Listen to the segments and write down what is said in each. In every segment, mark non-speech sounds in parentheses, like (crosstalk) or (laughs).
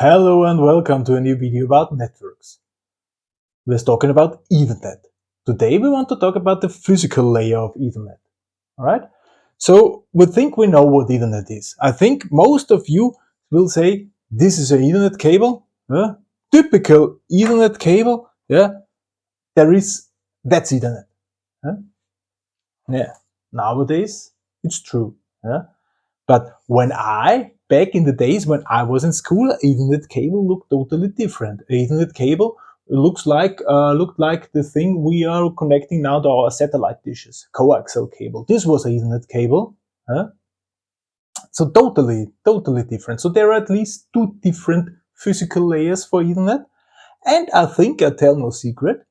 Hello and welcome to a new video about networks. We're talking about Ethernet. Today we want to talk about the physical layer of Ethernet. Alright? So we think we know what Ethernet is. I think most of you will say this is an Ethernet cable. Typical Ethernet cable. Yeah? There is, that's Ethernet. Yeah? yeah. Nowadays it's true. Yeah? But when I back in the days when I was in school, Ethernet cable looked totally different. Ethernet cable looks like uh, looked like the thing we are connecting now to our satellite dishes, coaxial cable. This was Ethernet cable. Huh? So totally, totally different. So there are at least two different physical layers for Ethernet. And I think I tell no secret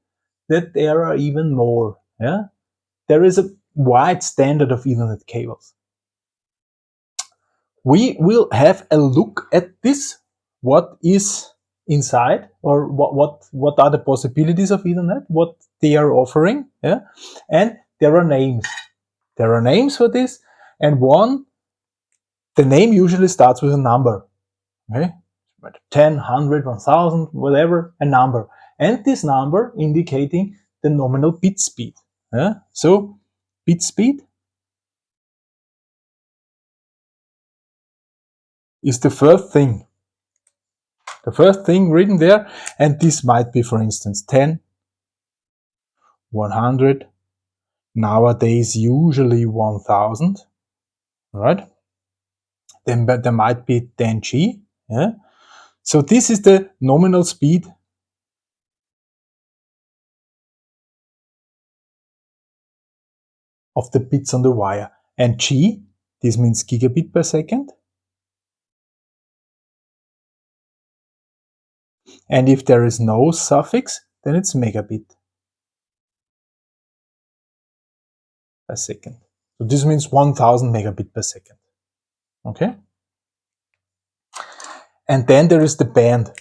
that there are even more. Yeah? There is a wide standard of Ethernet cables we will have a look at this, what is inside or what, what, what are the possibilities of Ethernet, what they are offering, yeah? and there are names. There are names for this, and one, the name usually starts with a number, okay? 10, 100, 1000, whatever, a number. And this number indicating the nominal bit speed. Yeah? So, bit speed is the first thing. The first thing written there, and this might be, for instance, 10, 100, nowadays usually 1000, right? Then but there might be 10G, yeah? So this is the nominal speed of the bits on the wire. And G, this means gigabit per second. And if there is no suffix, then it's megabit per second. So this means 1000 megabit per second. Okay? And then there is the band.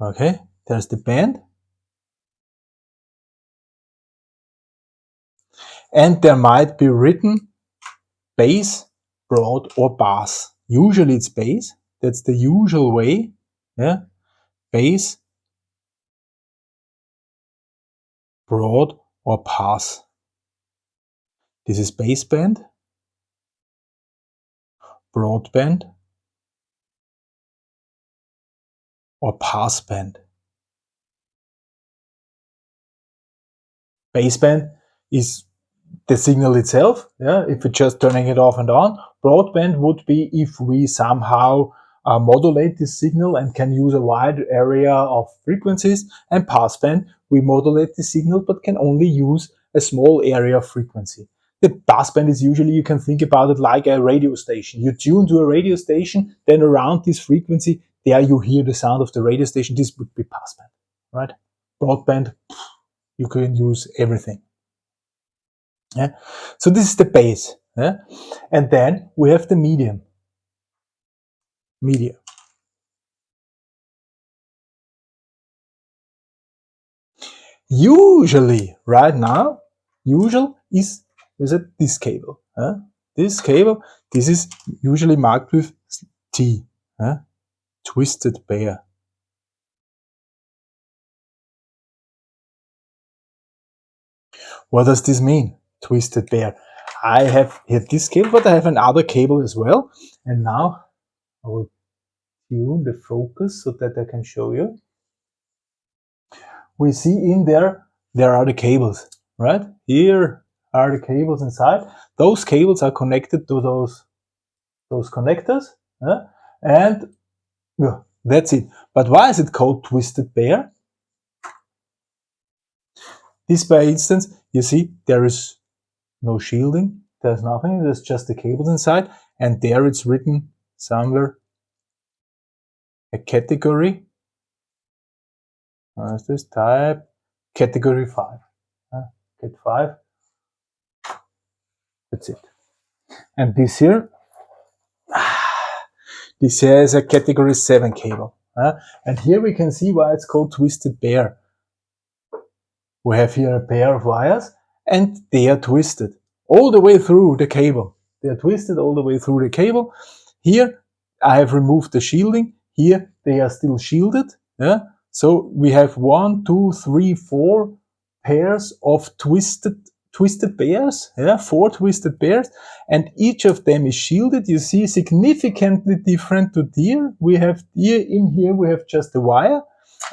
Okay? There's the band. And there might be written base, broad or pass. Usually it's base. That's the usual way. Yeah base, broad or pass. This is baseband, broadband or passband. Baseband is the signal itself, yeah, if we're just turning it off and on. Broadband would be if we somehow uh, modulate this signal and can use a wide area of frequencies. And passband, we modulate the signal but can only use a small area of frequency. The passband is usually, you can think about it like a radio station. You tune to a radio station, then around this frequency, there you hear the sound of the radio station. This would be passband, right? Broadband, you can use everything. Yeah? So this is the base. Yeah? And then we have the medium media usually right now usual is is it this cable huh? this cable this is usually marked with T huh? twisted pair what does this mean twisted pair I have here this cable but I have another cable as well and now I will tune the focus so that I can show you. We see in there, there are the cables, right? Here are the cables inside. Those cables are connected to those, those connectors. And yeah, that's it. But why is it called twisted pair? This by instance, you see, there is no shielding. There's nothing. There's just the cables inside. And there it's written somewhere a category? What is this type. Category 5 uh, cat 5 that's it. And this here? (sighs) This here is a category 7 cable uh, and here we can see why it's called twisted pair. We have here a pair of wires and they are twisted all the way through the cable. They are twisted all the way through the cable. Here I have removed the shielding here they are still shielded. Yeah. So we have one, two, three, four pairs of twisted twisted pairs, yeah, four twisted pairs, and each of them is shielded. You see significantly different to here. We have here in here we have just a wire,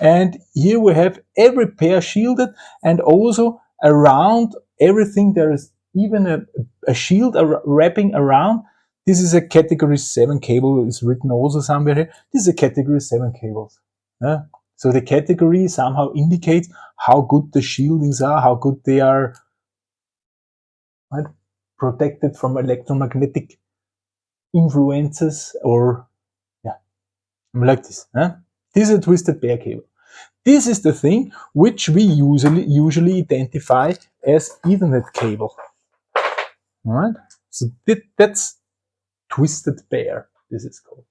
and here we have every pair shielded, and also around everything there is even a, a shield wrapping around. This is a category 7 cable, is written also somewhere here. This is a category 7 cables. Yeah? So the category somehow indicates how good the shieldings are, how good they are right? protected from electromagnetic influences or yeah, like this. This is a twisted pair cable. This is the thing which we usually usually identify as Ethernet cable. All right, so that, that's twisted pair. This is called.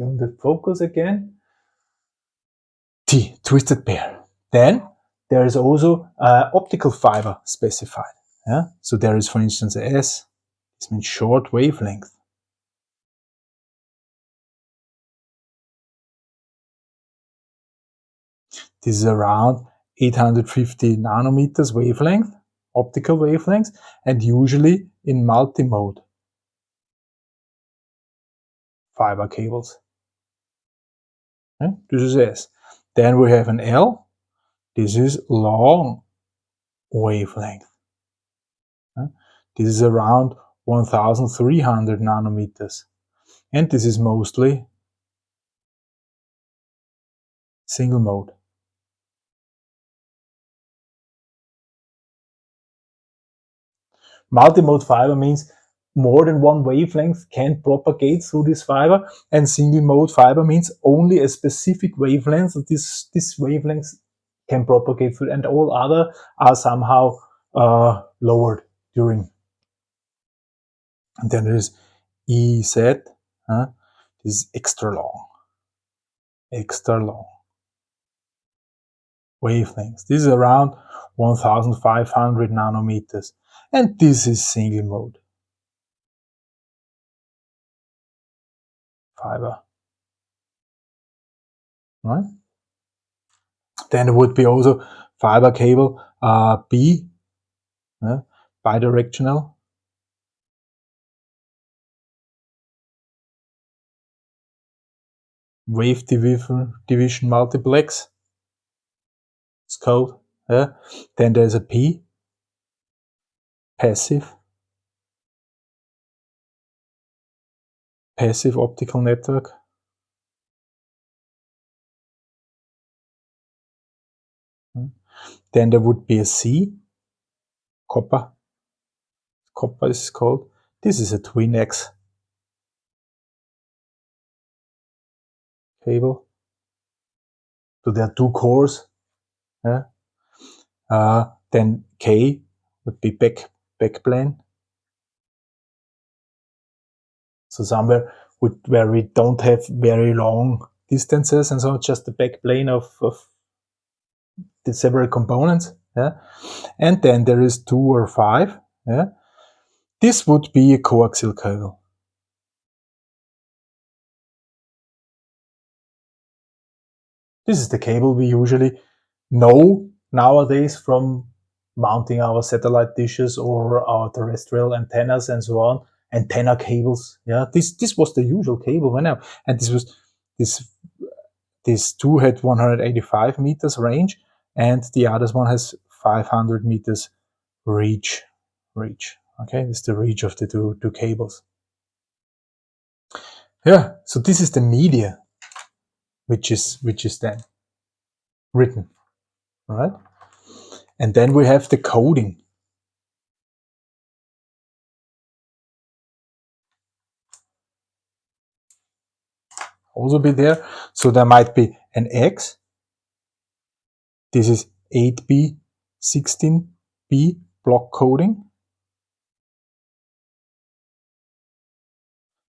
On the focus again. T, twisted pair. Then there is also uh, optical fiber specified. Yeah? So there is, for instance, S, this means short wavelength. This is around 850 nanometers wavelength, optical wavelengths, and usually in multi-mode fiber cables. Okay? This is S. Then we have an L, this is long wavelength. Hmm, this is around 1300 nanometers. And this is mostly single mode. Multimode fiber means more than one wavelength can propagate through this fiber and single mode fiber means only a specific wavelength. This, this wavelength can propagate through, and all other are somehow uh, lowered during. And then there is EZ, huh? this is extra long, extra long wavelengths. This is around 1500 nanometers, and this is single mode fiber. Right? Then there would be also fiber cable uh, B, uh, bidirectional. Wave division, division multiplex. It's called. Then there's a P, passive. Passive optical network. Then there would be a C, copper. Copper is called. This is a twinax cable. So there are two cores. Yeah. Uh, then K would be back backplane. So somewhere with, where we don't have very long distances and so just the backplane of, of the several components. Yeah? And then there is two or five. Yeah? This would be a coaxial cable. This is the cable we usually know nowadays from mounting our satellite dishes or our terrestrial antennas and so on. Antenna cables. Yeah, this this was the usual cable when and this was this this two had 185 meters range and the other one has 500 meters reach. Reach. Okay, it's the reach of the two, two cables. Yeah, so this is the media which is which is then written. All right, and then we have the coding. Also be there. So there might be an X this is 8B, 16B block coding.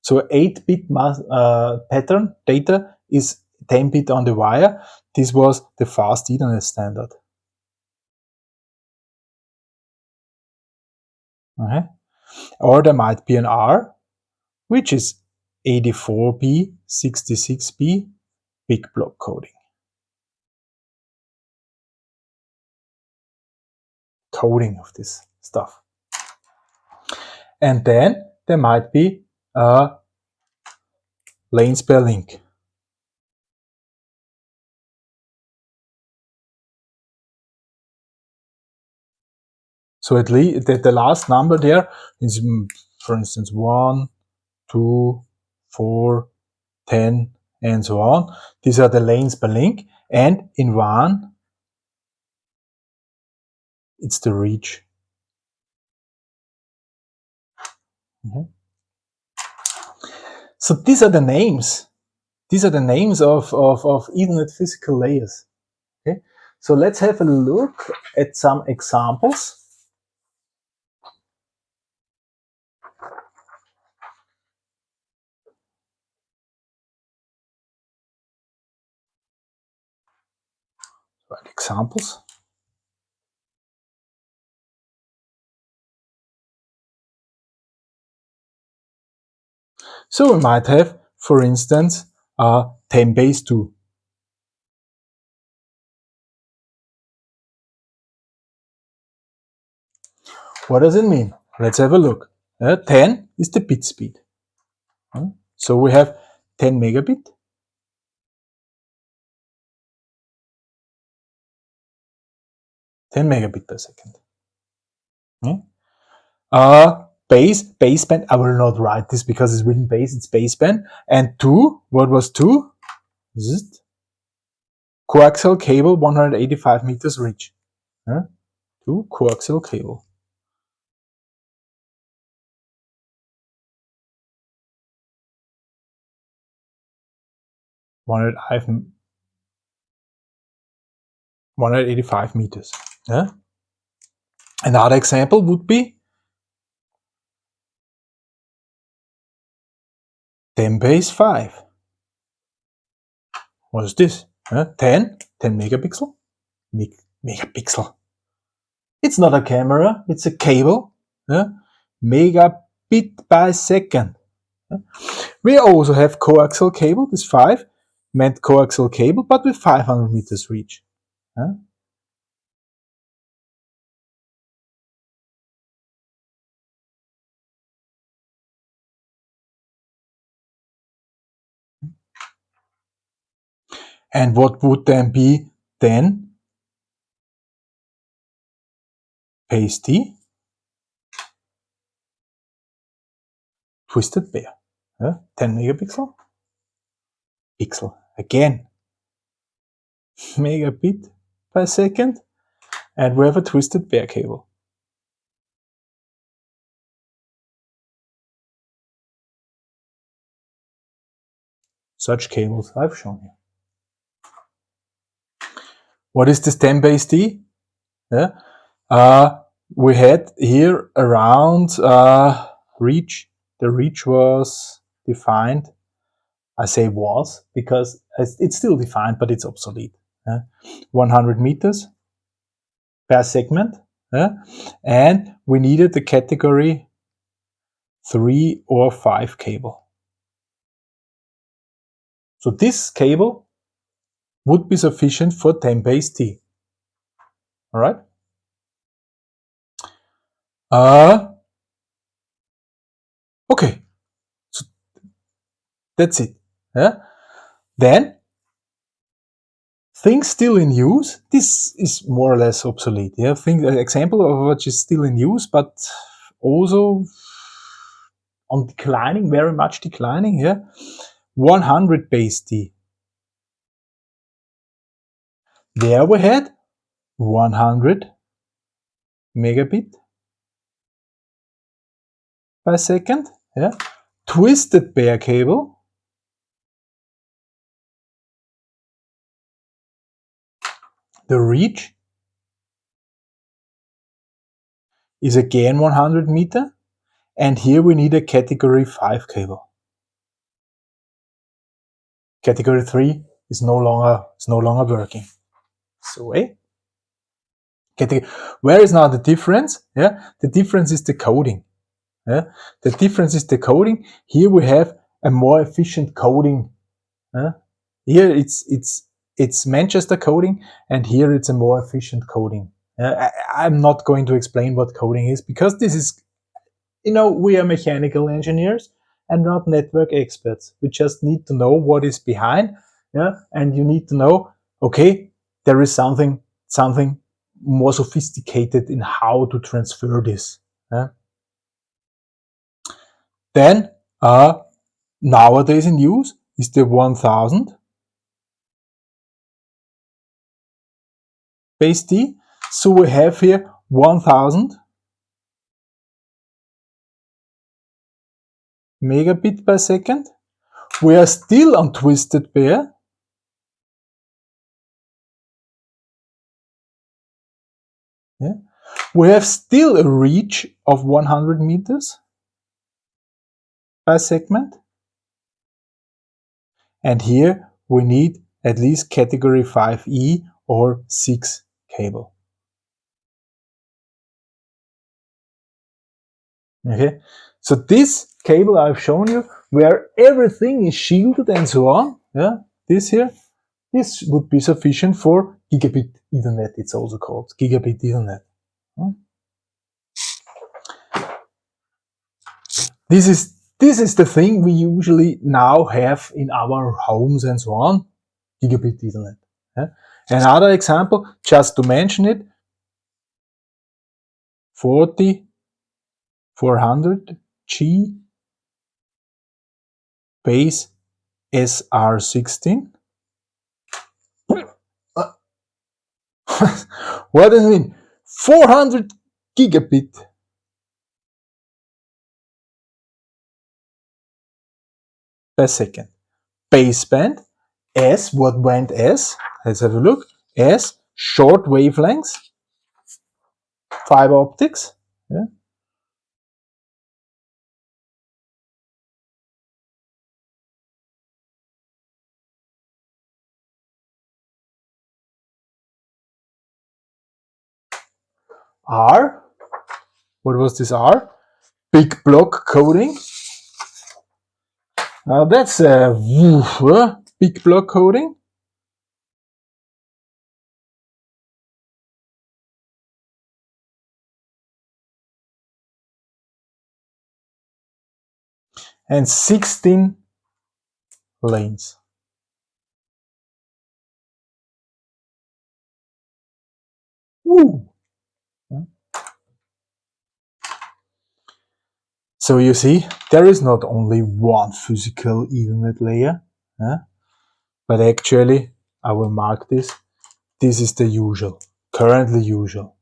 So 8-bit uh, pattern data is 10-bit on the wire. This was the fast Ethernet standard. Or there might be an R, which is 84B, 66B, big block coding. Coding of this stuff. And then there might be a lane per link. So at least the, the last number there is, mm, for instance, 1, 2, 4, 10, and so on. These are the lanes per link. And in one, it's the reach. Mm -hmm. So these are the names. These are the names of, of, of Ethernet physical layers. Okay, so let's have a look at some examples. Examples. So we might have, for instance, a 10 base 2. What does it mean? Let's have a look. Uh, 10 is the bit speed. Uh, so we have 10 megabit. Ten megabit per second. Uh, base, baseband, I will not write this because it's written base, it's baseband. And two, what was two? It. Coaxial cable, 185 meters reach. Huh? Two, coaxial cable. One hundred eighty-five meters. Yeah. Another example would be 10 base 5. What is this? Uh, 10? 10 megapixel? Meg megapixel. It's not a camera, it's a cable. Megabit by second. We also have coaxial cable, this 5, meant coaxial cable, but with 500 meters reach. And what would then be then pasty twisted pair. Yeah? 10 megapixel pixel again (laughs) megabit per second and we have a twisted pair cable. Such cables I've shown you. What is this 10 base T? Yeah. Uh, we had here around uh, reach. The reach was defined. I say was because it's still defined, but it's obsolete. Yeah. 100 meters per segment. Yeah. And we needed the category 3 or 5 cable. So this cable would be sufficient for 10 base T. All right. Uh, okay. So that's it. Yeah. Then things still in use. This is more or less obsolete. Yeah. Think an example of which is still in use, but also on declining, very much declining. Yeah. 100 base T. There we had 100 megabit per second. Yeah. Twisted pair cable. The reach is again 100 meter. And here we need a category 5 cable. Category 3 is no longer, is no longer working. So eh? Okay, where is now the difference? Yeah, the difference is the coding. Yeah? The difference is the coding. Here we have a more efficient coding. Yeah? Here it's it's it's Manchester coding, and here it's a more efficient coding. I, am not going to explain what coding is because this is, you know, we are mechanical engineers and not network experts. We just need to know what is behind, yeah, and you need to know, okay, there is something something more sophisticated in how to transfer this. Yeah? Then, uh, nowadays in use is the 1000 base T. So we have here 1000 megabit per second. We are still on twisted pair. Yeah. We have still a reach of 100 meters per segment. And here we need at least category 5E or 6 cable. Okay, so this cable I've shown you, where everything is shielded and so on, yeah, this here, this would be sufficient for gigabit Ethernet, it's also called gigabit Ethernet. Hmm? This is this is the thing we usually now have in our homes and so on, gigabit Ethernet. Yeah? Another example, just to mention it, 40 400G base SR16. (laughs) what does it mean? 400 gigabit per second. Baseband S, what went S? Let's have a look. S, short wavelengths, fiber optics. Yeah. R. What was this R? Big block coding. Now that's a uh, big block coding. And 16 lanes. So you see, there is not only one physical Ethernet layer, but actually, I will mark this, this is the usual, currently usual.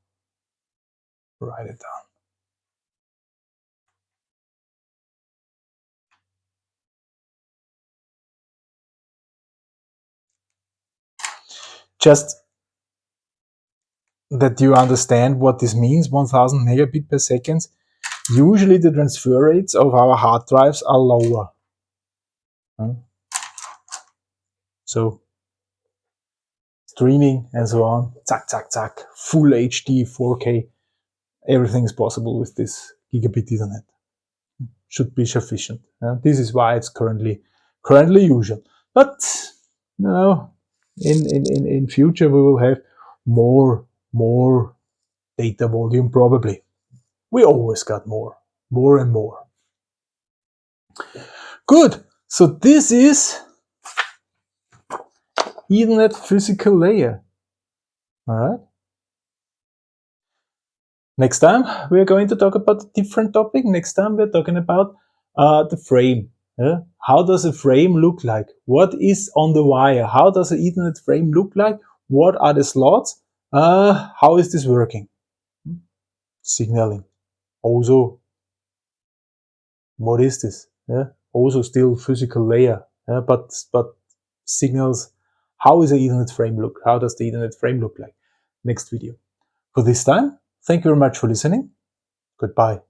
Write it down. Just that you understand what this means, 1000 megabit per second Usually the transfer rates of our hard drives are lower. So streaming and so on, zack, zack, zack, full HD, 4K, everything is possible with this gigabit Ethernet. Should be sufficient. this is why it's currently currently usual. But you know, in, in, in, in future we will have more more data volume probably we always got more, more and more. Good. So this is Ethernet physical layer. All right. Next time we are going to talk about a different topic. Next time we're talking about uh, the frame. How does a frame look like? What is on the wire? How does an Ethernet frame look like? What are the slots? Uh, how is this working? Signaling also what is this yeah also still physical layer yeah? but but signals how is the ethernet frame look? How does the ethernet frame look like? Next video. For this time thank you very much for listening. Goodbye